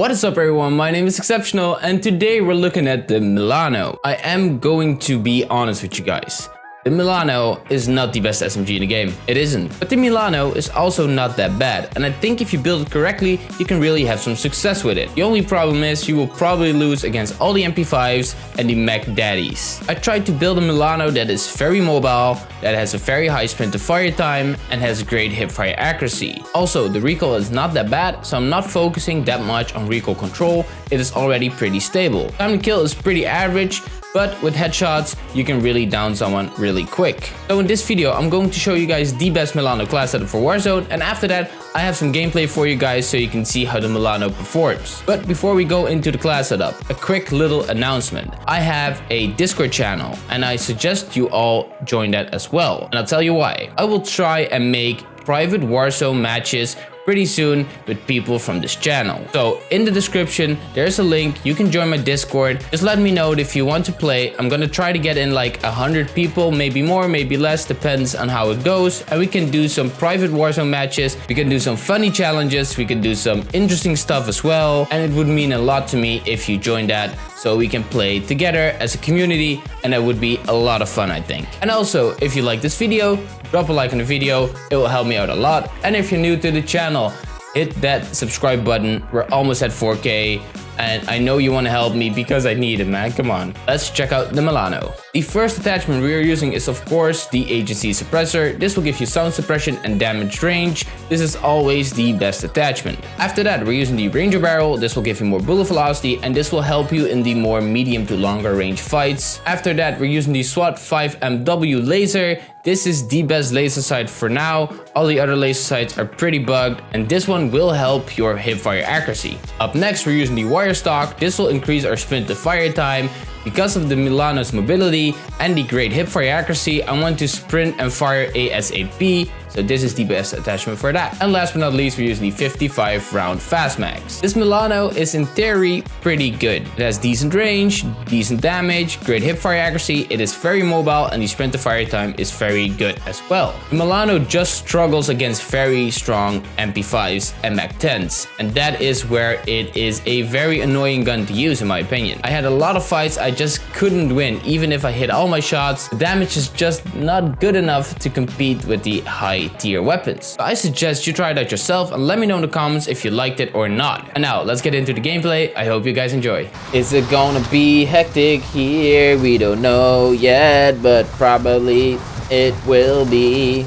What is up everyone, my name is Exceptional and today we're looking at the Milano. I am going to be honest with you guys. The Milano is not the best SMG in the game. It isn't. But the Milano is also not that bad. And I think if you build it correctly, you can really have some success with it. The only problem is you will probably lose against all the MP5s and the Mac Daddies. I tried to build a Milano that is very mobile, that has a very high sprint to fire time and has great hipfire accuracy. Also, the recoil is not that bad, so I'm not focusing that much on recoil control. It is already pretty stable. Time to kill is pretty average, but with headshots, you can really down someone really quick. So in this video, I'm going to show you guys the best Milano class setup for Warzone, and after that, I have some gameplay for you guys so you can see how the Milano performs. But before we go into the class setup, a quick little announcement. I have a Discord channel, and I suggest you all join that as well. And I'll tell you why. I will try and make private Warzone matches pretty soon with people from this channel. So in the description, there's a link. You can join my Discord. Just let me know if you want to play. I'm gonna try to get in like a hundred people, maybe more, maybe less, depends on how it goes. And we can do some private Warzone matches. We can do some funny challenges. We can do some interesting stuff as well. And it would mean a lot to me if you join that so we can play together as a community and that would be a lot of fun I think. And also if you like this video drop a like on the video, it will help me out a lot. And if you're new to the channel, hit that subscribe button. We're almost at 4K and I know you want to help me because I need it, man. Come on. Let's check out the Milano. The first attachment we are using is of course the agency suppressor. This will give you sound suppression and damage range. This is always the best attachment. After that, we're using the Ranger barrel. This will give you more bullet velocity and this will help you in the more medium to longer range fights. After that, we're using the SWAT 5MW laser. This is the best laser sight for now. All the other laser sights are pretty bugged and this one will help your hipfire accuracy. Up next, we're using the wire stock. This will increase our sprint to fire time. Because of the Milano's mobility and the great hipfire accuracy, I want to sprint and fire ASAP so this is the best attachment for that. And last but not least, we're using the 55 round fast mags. This Milano is in theory pretty good. It has decent range, decent damage, great hipfire accuracy, it is very mobile and the sprint to fire time is very good as well. The Milano just struggles against very strong MP5s and Mac 10s and that is where it is a very annoying gun to use in my opinion. I had a lot of fights I just couldn't win even if I hit all my shots. The damage is just not good enough to compete with the high tier weapons. I suggest you try it out yourself and let me know in the comments if you liked it or not. And now let's get into the gameplay. I hope you guys enjoy. Is it gonna be hectic here? We don't know yet, but probably it will be.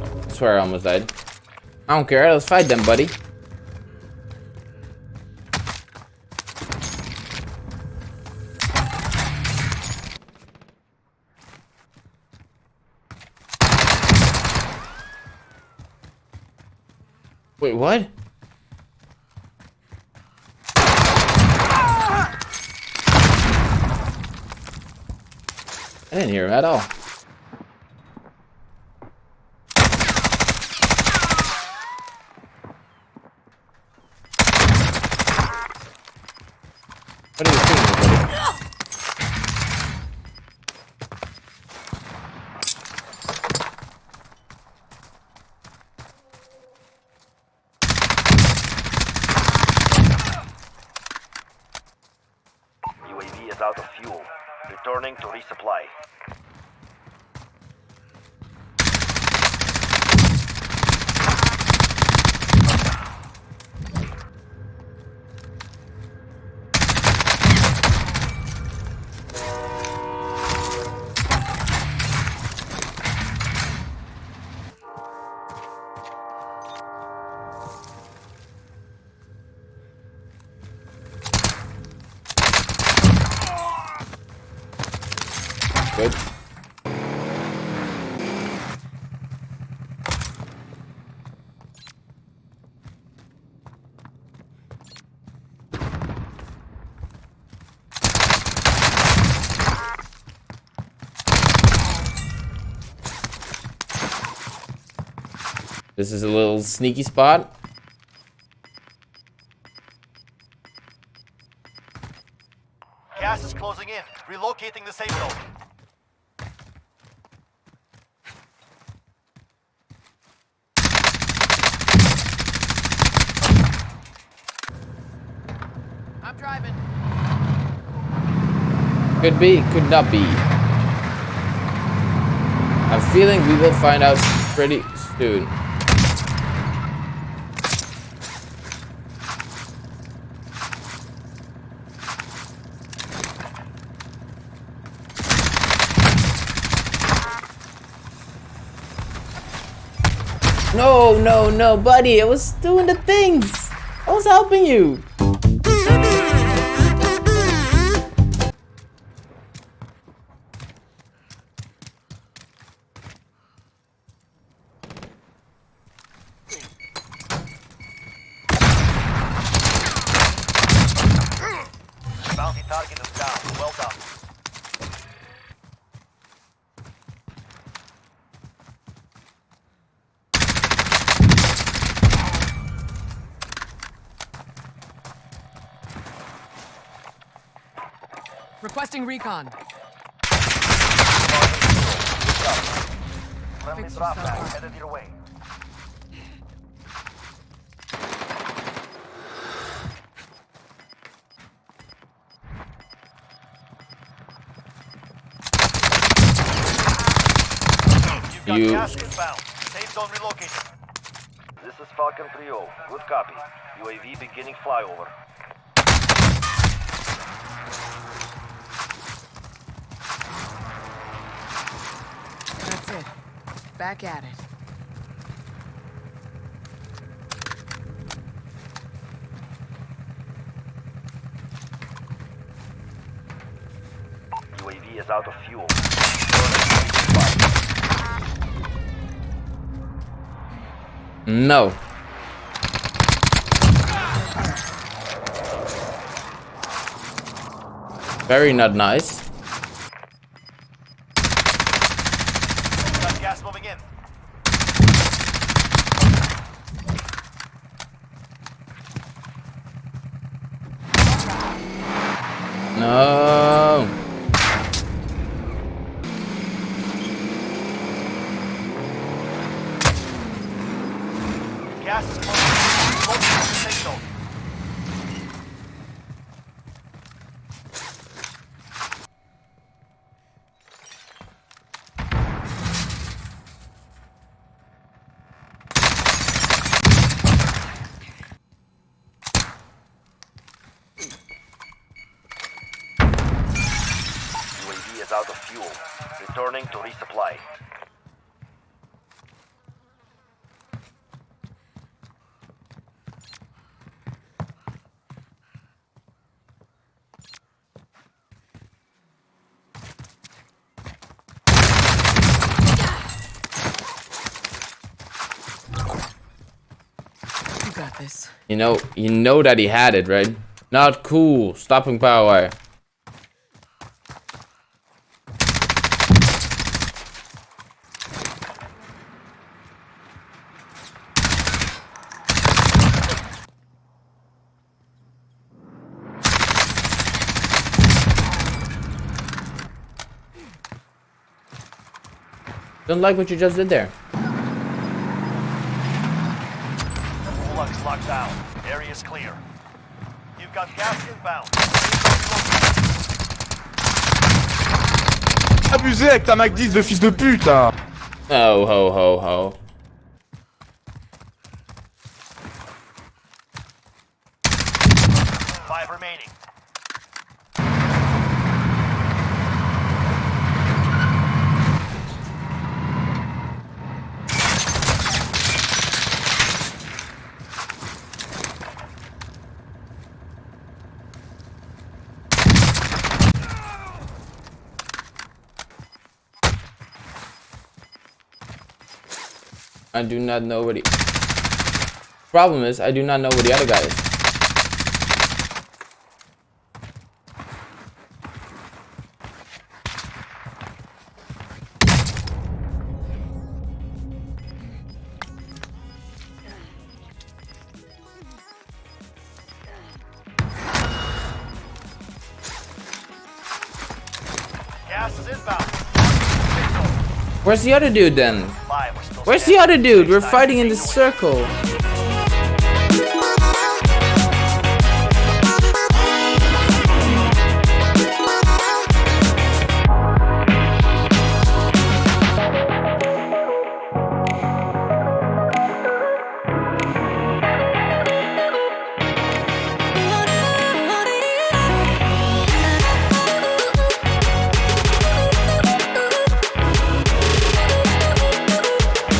I swear I almost died. I don't care, let's fight them, buddy. Wait, what? I didn't hear him at all. What are you doing? out of fuel. Returning to resupply. This is a little sneaky spot. Gas is closing in. Relocating the safe zone. I'm driving. Could be, could not be. I'm feeling we will find out pretty soon. No, no, no, buddy. I was doing the things. I was helping you. Target is down. Requesting recon. Friendly drop back headed your way. You've got You- gas inbound. Safe zone relocated. This is Falcon 3-0. Good copy. UAV beginning flyover. That's it. Back at it. UAV is out of fuel. No. Very not nice. Got gas moving in. No. Gas is the safe zone. UAV is out of fuel. Returning to resupply. You got this. You know, you know that he had it, right? Not cool. Stopping power. Don't like what you just did there. Lux locked down. Area is clear. You've got gas inbound. Abusé avec ta Mac 10 de fils de pute hein. Oh, ho, ho, ho. I do not know where the problem is. I do not know where the other guy is. Gas is inbound. Where's the other dude then? Where's the other dude? We're fighting in the circle.